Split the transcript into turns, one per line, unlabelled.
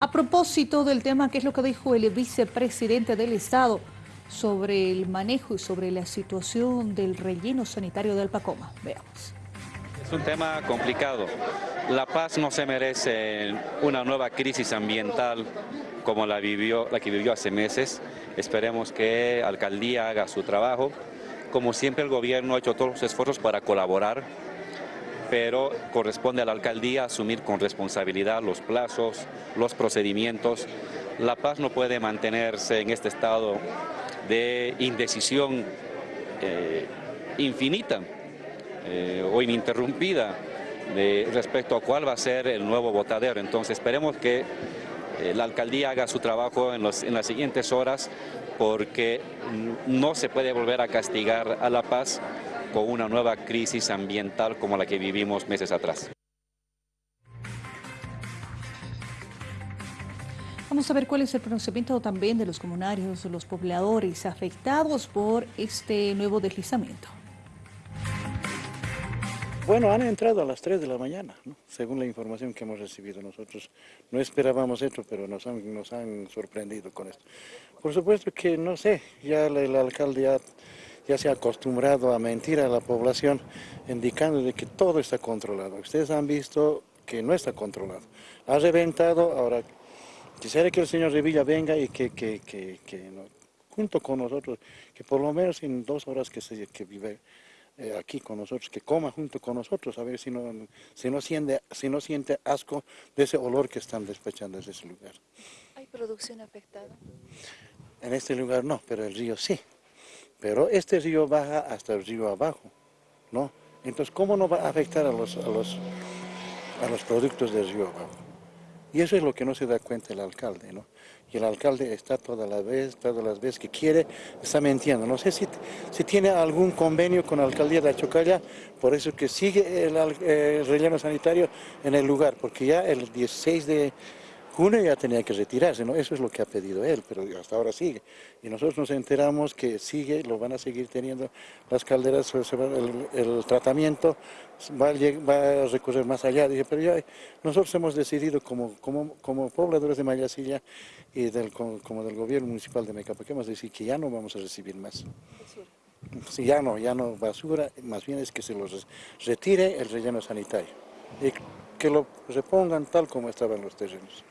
A propósito del tema, ¿qué es lo que dijo el vicepresidente del Estado sobre el manejo y sobre la situación del relleno sanitario del Pacoma? Veamos.
Es un tema complicado. La Paz no se merece una nueva crisis ambiental como la, vivió, la que vivió hace meses. Esperemos que la alcaldía haga su trabajo. Como siempre el gobierno ha hecho todos los esfuerzos para colaborar pero corresponde a la alcaldía asumir con responsabilidad los plazos, los procedimientos. La paz no puede mantenerse en este estado de indecisión eh, infinita eh, o ininterrumpida respecto a cuál va a ser el nuevo votadero. Entonces esperemos que eh, la alcaldía haga su trabajo en, en las siguientes horas porque no se puede volver a castigar a La Paz con una nueva crisis ambiental como la que vivimos meses atrás.
Vamos a ver cuál es el pronunciamiento también de los comunarios, los pobladores afectados por este nuevo deslizamiento.
Bueno, han entrado a las 3 de la mañana, según la información que hemos recibido nosotros. No esperábamos esto, pero nos han, nos han sorprendido con esto. Por supuesto que, no sé, ya el alcalde ha ya se ha acostumbrado a mentir a la población indicando de que todo está controlado. Ustedes han visto que no está controlado. Ha reventado, ahora quisiera que el señor Revilla venga y que, junto con nosotros, que por lo menos en dos horas que, se, que vive eh, aquí con nosotros, que coma junto con nosotros, a ver si no, si, no siente, si no siente asco de ese olor que están despechando desde ese lugar.
¿Hay producción afectada?
En este lugar no, pero el río sí. Pero este río baja hasta el río abajo, ¿no? Entonces, ¿cómo no va a afectar a los, a los, a los productos del río abajo? Y eso es lo que no se da cuenta el alcalde, ¿no? Y el alcalde está todas las veces, todas las veces que quiere, está mintiendo. No sé si, si tiene algún convenio con la alcaldía de Achocalla, por eso que sigue el relleno sanitario en el lugar, porque ya el 16 de uno ya tenía que retirarse, ¿no? Eso es lo que ha pedido él, pero hasta ahora sigue. Y nosotros nos enteramos que sigue, lo van a seguir teniendo las calderas, el, tratamiento va a, recorrer más allá. Dije, pero ya nosotros hemos decidido como, como, como pobladores de Mayasilla y del, como, del gobierno municipal de Mecapaque, hemos decidido que ya no vamos a recibir más. Sí, ya no, ya no basura, más bien es que se los retire el relleno sanitario y que lo repongan tal como estaban los terrenos.